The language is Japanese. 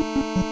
you